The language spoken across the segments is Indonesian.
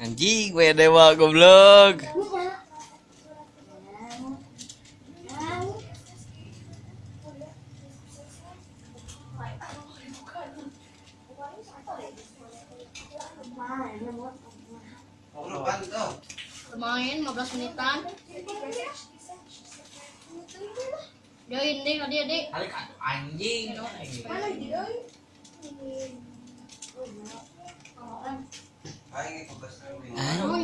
Anjing, gue dewa goblok. Lumayan 15 menitan. Join deh dia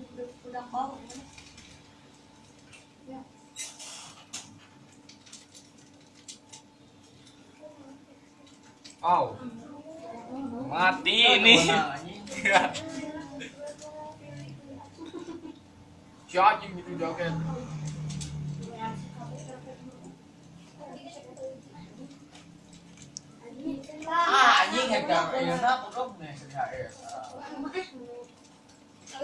ada. Au koi. Au. Mati ini. Si anjing itu joget. Ah, anjing hegang. Ya pagod na sa HRS.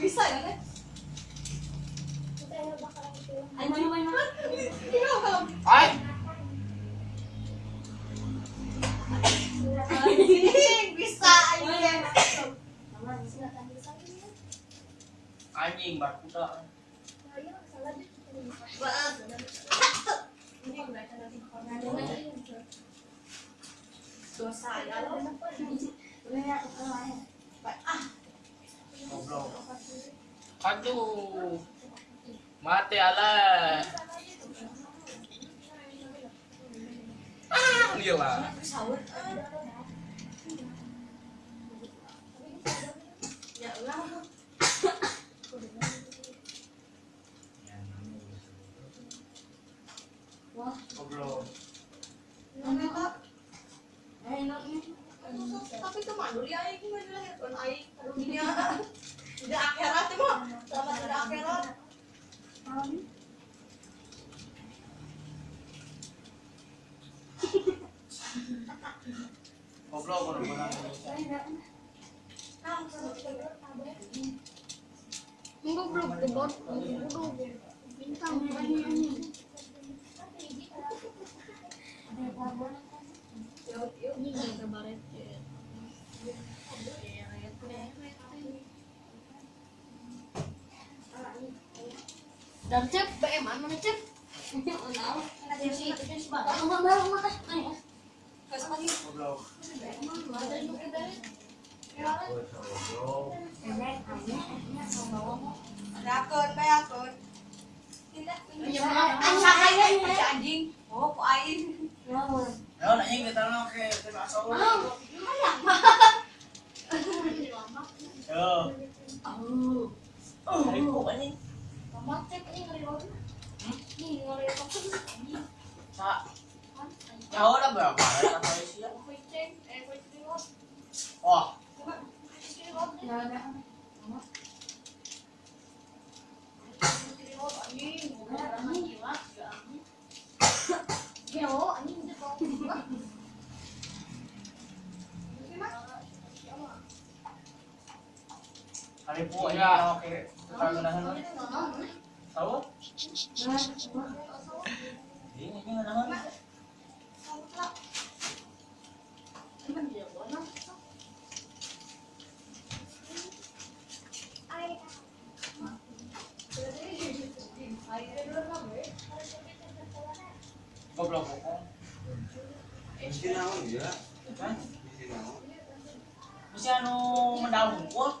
Bisa ya kan? Anjing main. Iya kalau Ay. anjing bisa anjing. Anjing barkuda. Dosa ya lo. Goblok. Aduh. Mati ala. Ah, gila. Ya Allah. Akhirat. Goblok bener-bener. Enggak belum ke bot. Udah bintang. Ini yang kabaret. Dan cep, BM mana cep? Goblok. Rakun, bayakun. Anjing. Oh, kok aing. Ya, nak ingin kita nak ke kita asal. Yo. Oh, hari kok anjing. Sa. Ya udah berapa? Kata Asia. Wah, hari po ya oke. Kita gunakan. Tahu? Ini ini gunakan. Goblok kok. Mesti naon ya? Kan? Mesti Mesti anu mendaung kok.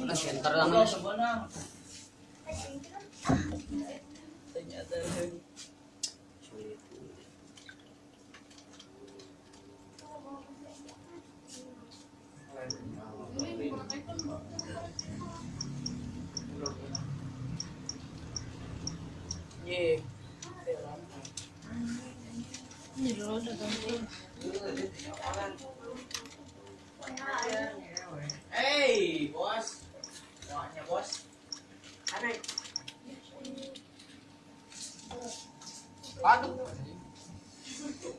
Ano, center sebenarnya. Ini. Hey, bos. Wahnya bos. Aduh.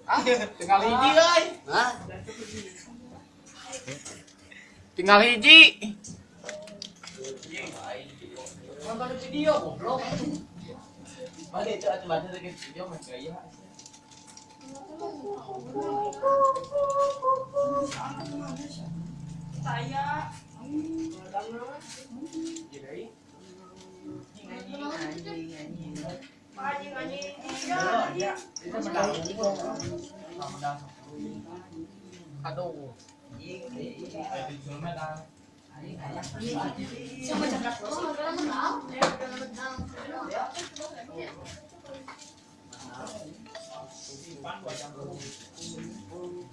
Ah, tinggal hiji euy. Hah? Tinggal hiji. Nonton video goblok. Balik itu atuh video mah gaya. Saya Itu mendaung. Mendaung. Aduh. Sama cakap lo, udah menang.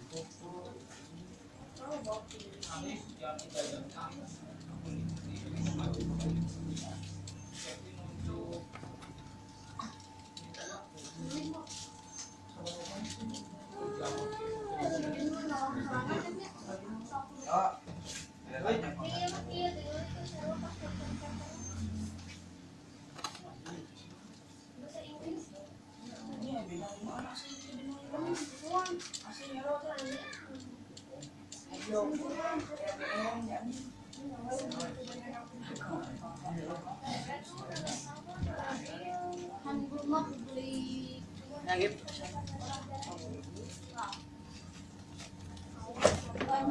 Udah menang. Kan rumah beli Yang Nagip.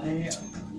Nagip.